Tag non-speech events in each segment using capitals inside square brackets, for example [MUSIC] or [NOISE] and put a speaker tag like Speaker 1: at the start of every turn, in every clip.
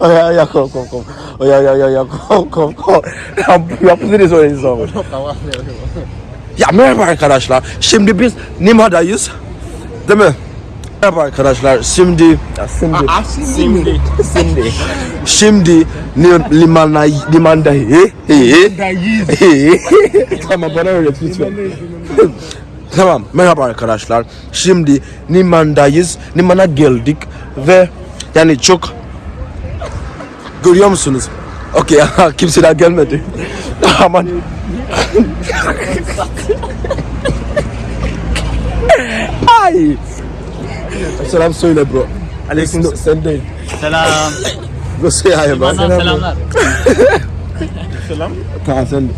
Speaker 1: Oh ja, ja, kom, kom, kom. Ja, ja, ja, ja, kom, kom, kom. Ya, yapabiliriz o insanı. Ya merhaba arkadaşlar. Şimdi biz Nima'dayız. Değil mi? Merhaba arkadaşlar. Şimdi ya şimdi
Speaker 2: Şimdi.
Speaker 1: şimdi şimdi limana limandayız. tamam bana öğret lütfen. Tamam merhaba arkadaşlar. Şimdi limandayız. Limana geldik ve yani çok görüyor musunuz? Okey kimse daha gelmedi. [LAUGHS] Aman. Ay. Selam söyle bro. Aleyküm sen değil.
Speaker 2: Selam.
Speaker 1: Go say hi man.
Speaker 2: Benden selamlar.
Speaker 1: Tamam sen.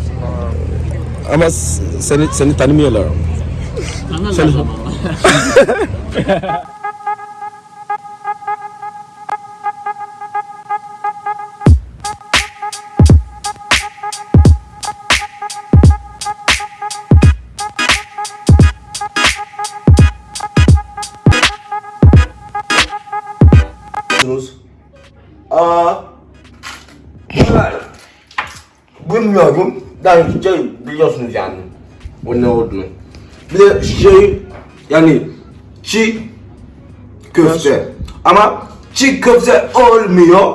Speaker 1: Ama seni seni tanımıyorlar. Biliyorsunuz. Aa. Bilmiyorum. Daha şey biliyorsunuz yani. O ne olduğunu. Bir de şey yani çiğ köfte. Ama çiğ köfte olmuyor.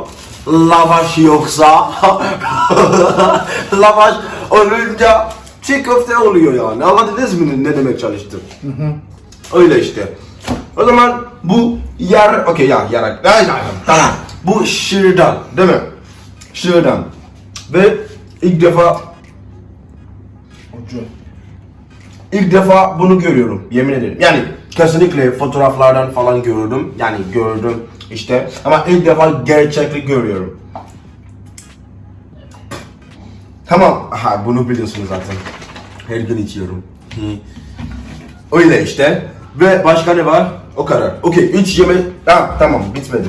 Speaker 1: Lavaş yoksa [LAUGHS] lavaş olunca çiğ köfte oluyor yani. Anladınız mı ne demek çalıştım? Öyle işte. O zaman bu yer, okey ya yer, ya, ya, tamam. Bu şırdan, değil mi? Şırdan. Ve ilk defa İlk defa bunu görüyorum yemin ederim. Yani kesinlikle fotoğraflardan falan gördüm. Yani gördüm işte ama ilk defa gerçeklik görüyorum. Tamam. Aha bunu biliyorsunuz zaten. Her gün içiyorum. Hı. Öyle işte. Ve başka ne var? O kadar. Okey. Üç yemek. Ha, tamam bitmedi.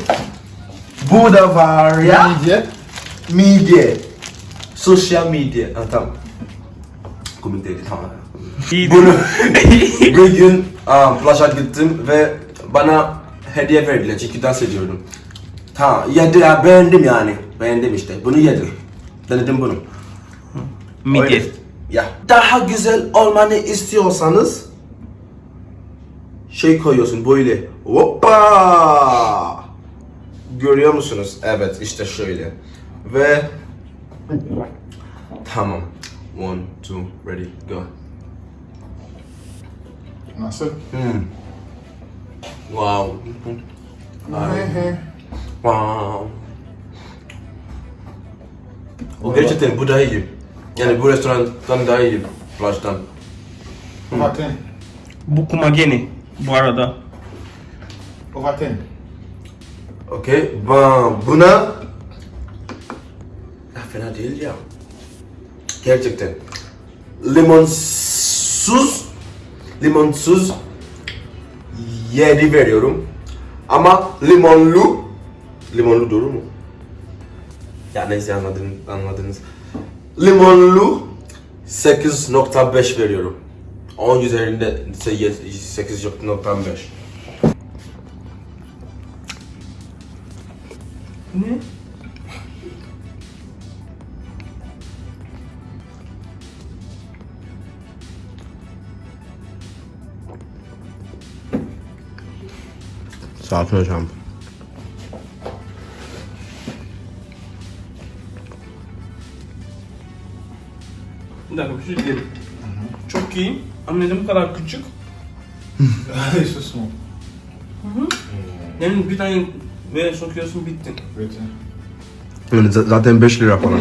Speaker 1: Bu da var ya.
Speaker 3: Midye.
Speaker 1: Midye. Sosyal medya. Ha, tamam. Komik değildi tamam. Bunu [LAUGHS] bir gün aa, plaşa gittim ve bana hediye verdiler çünkü dans ediyordum. Tamam yedi ya beğendim yani. Beğendim işte. Bunu yedim. Denedim bunu.
Speaker 2: Midye.
Speaker 1: Ya. Daha güzel olmanı istiyorsanız şey koyuyorsun böyle. Hoppa! Görüyor musunuz? Evet işte şöyle. Ve tamam. One, two, ready, go.
Speaker 3: Nasıl?
Speaker 1: Hmm. Wow. Ay. Wow. O gerçekten bu daha iyi. Yani bu restorandan daha iyi plajdan.
Speaker 3: Ovaten.
Speaker 2: Bu kumageni bu arada.
Speaker 3: Ovaten.
Speaker 1: Okey. Ben buna ya fena değil ya. Gerçekten. Limonsuz limonsuz 7 veriyorum. Ama limonlu limonlu doğru mu? Ya neyse anladınız. anladınız. Limonlu 8.5 veriyorum. 10 üzerinde ise 8.5.
Speaker 2: Ne?
Speaker 1: Sakin hocam.
Speaker 2: Bir dakika bir şey diyelim. Çok iyi. Ama neden bu kadar küçük? [LAUGHS]
Speaker 3: Susma.
Speaker 2: Yani bir tane ve sokuyorsun bittin.
Speaker 3: Bitte.
Speaker 1: Yani z- zaten 5 lira falan.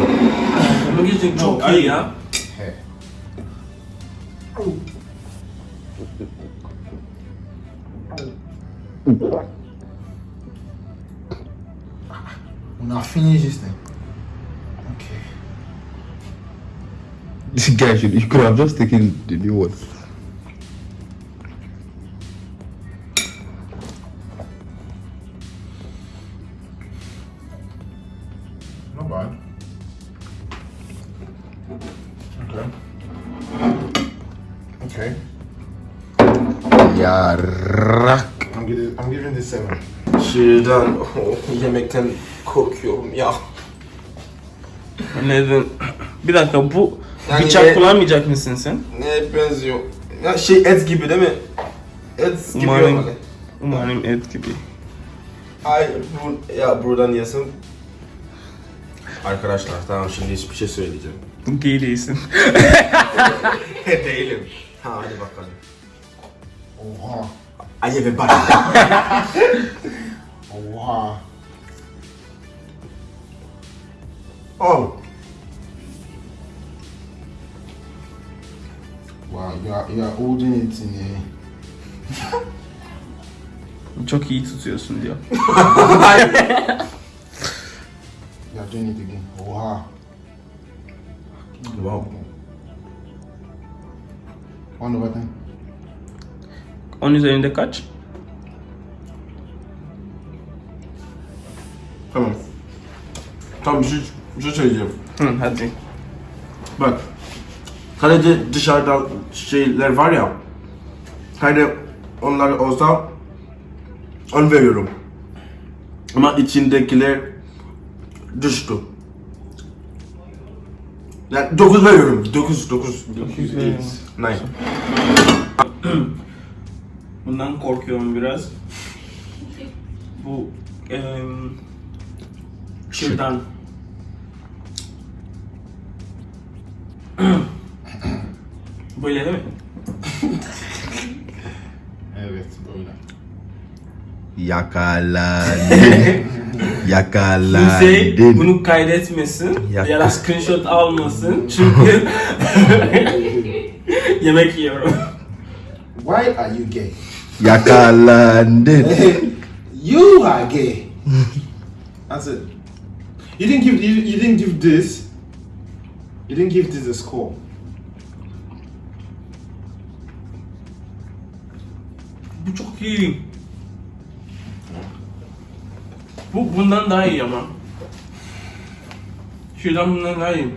Speaker 2: Ama gerçekten çok iyi ya.
Speaker 3: Hey. Una finish this thing. Okay.
Speaker 1: This guy should, you could have just taken the new one.
Speaker 3: Not bad. Okay. Okay.
Speaker 4: Yarrak.
Speaker 3: I'm giving, I'm giving this seven.
Speaker 1: Şeyden, oh, yemekten korkuyorum ya.
Speaker 2: Neden? Bir dakika bu
Speaker 1: Yani
Speaker 2: bıçak
Speaker 1: ne-
Speaker 2: kullanmayacak mısın sen?
Speaker 1: Ne benziyor? Ya şey et gibi değil mi? Et gibi
Speaker 2: Umarım.
Speaker 1: olmalı.
Speaker 2: Umarım et gibi.
Speaker 1: Ay bu, ya buradan yesin. Arkadaşlar tamam şimdi hiçbir şey söyleyeceğim.
Speaker 2: Gay değilsin. [LAUGHS]
Speaker 1: Değilim. Ha hadi bakalım.
Speaker 3: Oha.
Speaker 1: Ay ve bak. [LAUGHS]
Speaker 3: Oha.
Speaker 1: Oh.
Speaker 3: Wow, you are, you are holding it in a...
Speaker 2: Çok iyi tutuyorsun diyor.
Speaker 3: You are doing it again. Oha.
Speaker 1: Wow.
Speaker 3: One over ten.
Speaker 2: 10 üzerinde kaç?
Speaker 1: Tamam. Tamam bir şey, bir şey söyleyeceğim.
Speaker 2: Hı, hadi.
Speaker 1: Bak. Sadece dışarıda şeyler var ya. Hani onlar olsa on veriyorum. Ama içindekiler düştü. Yani 9 veriyorum. 9 9
Speaker 2: Dokuz veriyorum.
Speaker 1: Nine.
Speaker 2: Bundan korkuyorum biraz. Bu em, şırdan. Böyle değil mi?
Speaker 3: Evet, böyle.
Speaker 4: Yakalandın. [LAUGHS] Yakalandın.
Speaker 2: Hüseyin bunu kaydetmesin
Speaker 4: Yak-
Speaker 2: ya da screenshot almasın çünkü [LAUGHS] yemek yiyorum.
Speaker 3: Why are you gay?
Speaker 4: Yakalandın. [LAUGHS]
Speaker 3: you are gay. That's it. You didn't give you, you didn't give this. You didn't give this a score.
Speaker 2: Bu çok iyi. Bu bundan daha iyi ama. Şuradan bundan daha iyi.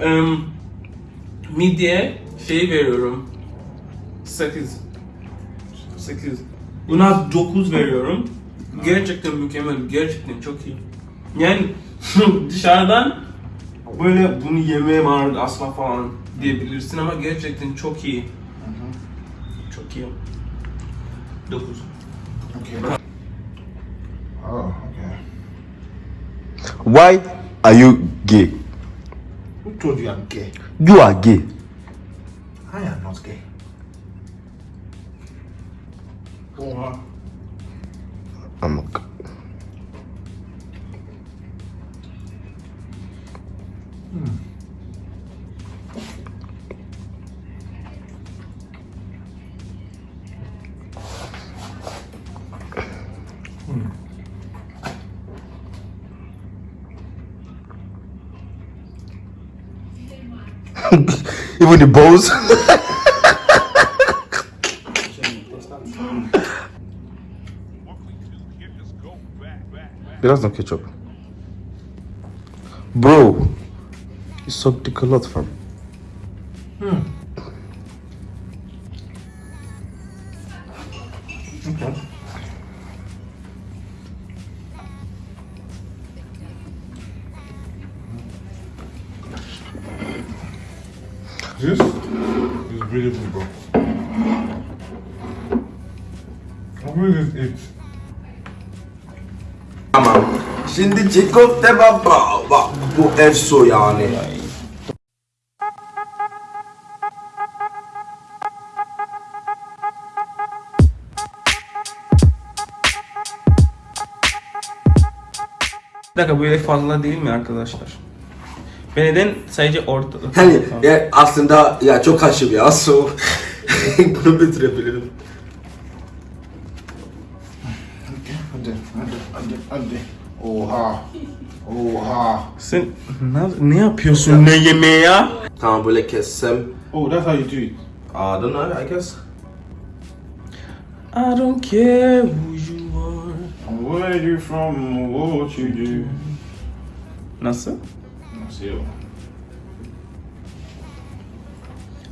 Speaker 2: Em, midye şey veriyorum. 8. 8. Buna 9 veriyorum. Gerçekten mükemmel, gerçekten çok iyi. Yani [LAUGHS] dışarıdan böyle bunu yemeye var asla falan diyebilirsin ama gerçekten çok iyi. Çok iyi. 9.
Speaker 3: Okay. Oh, okay.
Speaker 4: Why are you gay?
Speaker 3: Who told you I'm gay?
Speaker 4: You are gay. [LAUGHS] Even the balls. Biraz da ketchup. Bro, you suck dick a lot fam.
Speaker 3: This is really good, bro. How many is it?
Speaker 1: Tamam. Şimdi çiğ köfte baba. Bak bu efso yani.
Speaker 2: Bir dakika böyle fazla değil mi arkadaşlar? Ben neden sadece orta...
Speaker 1: Hani ya aslında ya çok kaşık ya so bunu bitirebilirim.
Speaker 3: Hadi, hadi, hadi, hadi. Oha. Oha.
Speaker 2: Sen ne, ne yapıyorsun ne yemeği ya?
Speaker 1: Tamam böyle kessem.
Speaker 3: Oh, that's how you do it.
Speaker 1: I don't know I guess.
Speaker 2: I don't care who you are.
Speaker 3: Where you from? What you do?
Speaker 2: Nasıl?
Speaker 3: Şey
Speaker 2: Museo.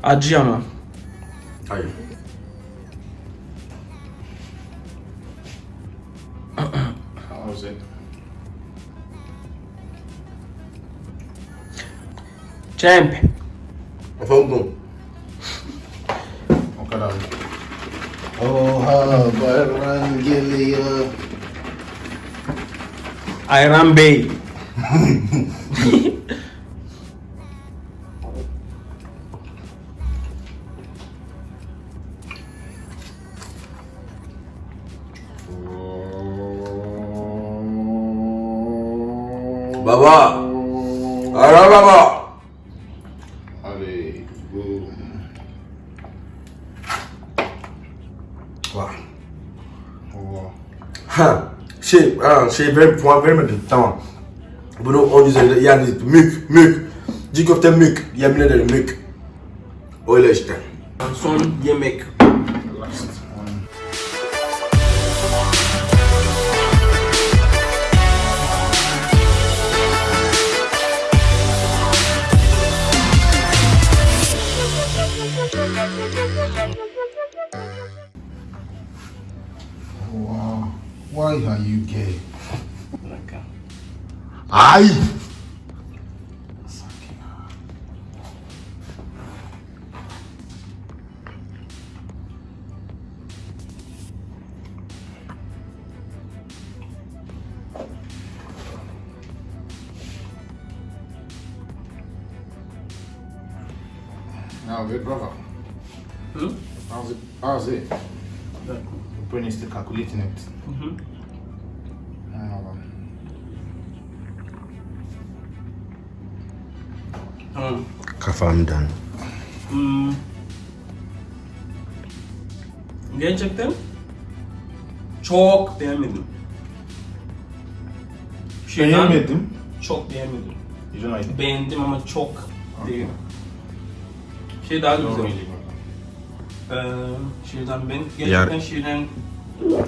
Speaker 2: Adıyaman.
Speaker 1: Hayır.
Speaker 3: Gaziantep.
Speaker 2: Çemp.
Speaker 4: Efendim.
Speaker 3: O kadar. Oha bayram geliyor.
Speaker 2: Ayran Bey. [LAUGHS]
Speaker 4: Baba! Ara baba!
Speaker 3: Hadi. Boom.
Speaker 4: Vah.
Speaker 3: Oha.
Speaker 4: Ha, şey, ha, şey ver, puan vermedin. Tamam. Bunu 10 üzerinde yani mük, mük. Çiğ köfte mük. Yemin ederim mük. Öyle işte.
Speaker 2: Son yemek.
Speaker 3: 아이 Ave,
Speaker 2: brava. Hum?
Speaker 3: Ave, ave. Da. Pune este ca
Speaker 2: cu litinect.
Speaker 3: Uh-huh.
Speaker 2: Tamam.
Speaker 1: Kafamdan.
Speaker 2: Hmm. Gerçekten çok beğenmedim. Şeyden
Speaker 3: beğenmedim.
Speaker 2: Çok beğenmedim.
Speaker 3: İt?
Speaker 2: Beğendim ama çok değil. Şey daha güzel. Ee, şiirden ben gerçekten şiirden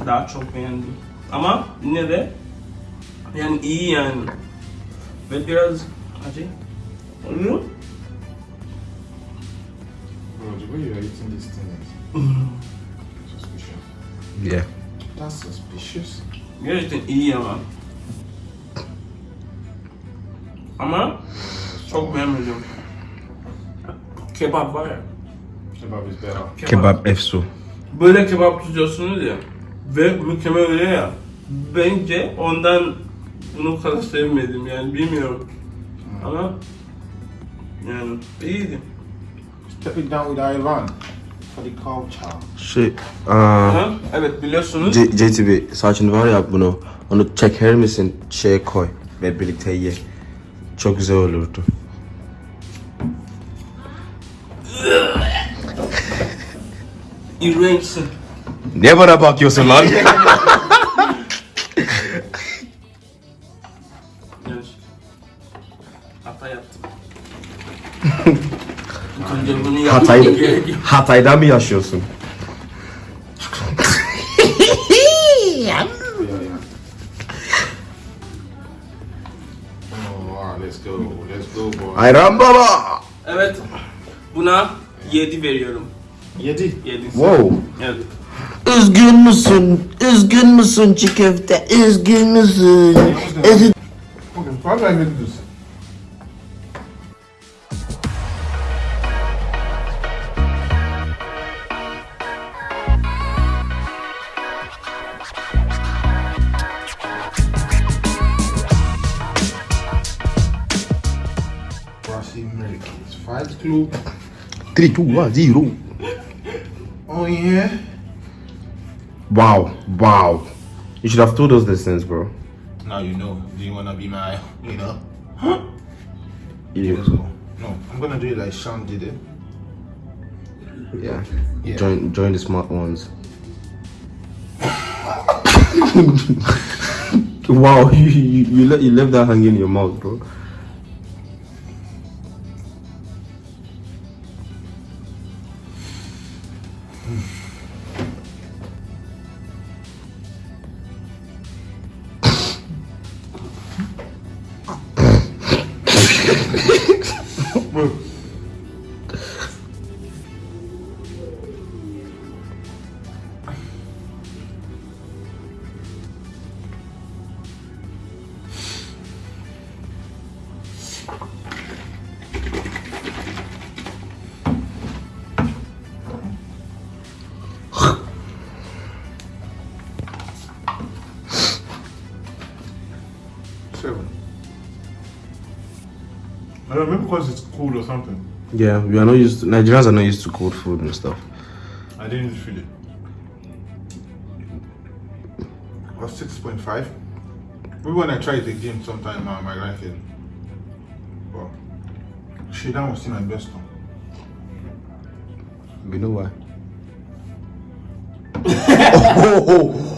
Speaker 2: daha çok beğendim. Ama yine de yani iyi yani. Ve biraz acı. Oluyor.
Speaker 3: Bro, the way you are eating this thing is suspicious.
Speaker 1: Yeah.
Speaker 3: That's suspicious.
Speaker 2: Gerçekten iyi ama. Ama çok beğenmedim. Kebap var ya.
Speaker 3: Kebab is better.
Speaker 1: Kebap efso.
Speaker 2: Böyle kebap tutuyorsunuz ya. Ve mükemmel oluyor ya. Bence ondan bunu kadar sevmedim yani bilmiyorum. Ama yani iyiydi.
Speaker 3: Step it down with Ivan for the culture.
Speaker 1: Şey, aa?
Speaker 2: Evet biliyorsunuz.
Speaker 1: C- JTB saçın var ya bunu, onu çeker misin şeye koy ve birlikte ye. Çok güzel olurdu.
Speaker 2: İğrençsin.
Speaker 1: Ne bana bakıyorsun lan? [LAUGHS] [LAUGHS]
Speaker 2: Hata yaptım.
Speaker 1: Hatay. Hatay'da mı yaşıyorsun?
Speaker 3: Yeah, yeah. Wow, let's go. Let's go, boy.
Speaker 1: Ayran baba.
Speaker 2: Evet. Buna 7 veriyorum.
Speaker 3: Yedi.
Speaker 2: 7.
Speaker 1: Wow.
Speaker 2: Evet.
Speaker 5: Üzgün müsün? Üzgün müsün çiğ köfte? Üzgün müsün? Üzgün
Speaker 3: Okay, how do Americans. Fight Club.
Speaker 1: 3, 2, 1, 0.
Speaker 3: Oh, yeah.
Speaker 1: Wow, wow. You should have told us these things, bro.
Speaker 3: Now you know. Do you want to be my, you know? [GASPS]
Speaker 1: You,
Speaker 3: Let's go. No, I'm going to do it like Sean did it.
Speaker 1: yeah.
Speaker 3: Yeah.
Speaker 1: Join, join the smart ones. [LAUGHS] [LAUGHS] wow, [LAUGHS] you, you, you, let, you left that hanging in your mouth, bro. [LAUGHS] Bro.
Speaker 3: I don't know, maybe because it's cold or something.
Speaker 1: Yeah, we are not used. To, Nigerians are not used to cold food and stuff.
Speaker 3: I didn't even feel it. It was 6.5. Maybe when I try it again sometime, I might like it. But shit, that was still my best one.
Speaker 1: You know why? oh, [LAUGHS] [LAUGHS]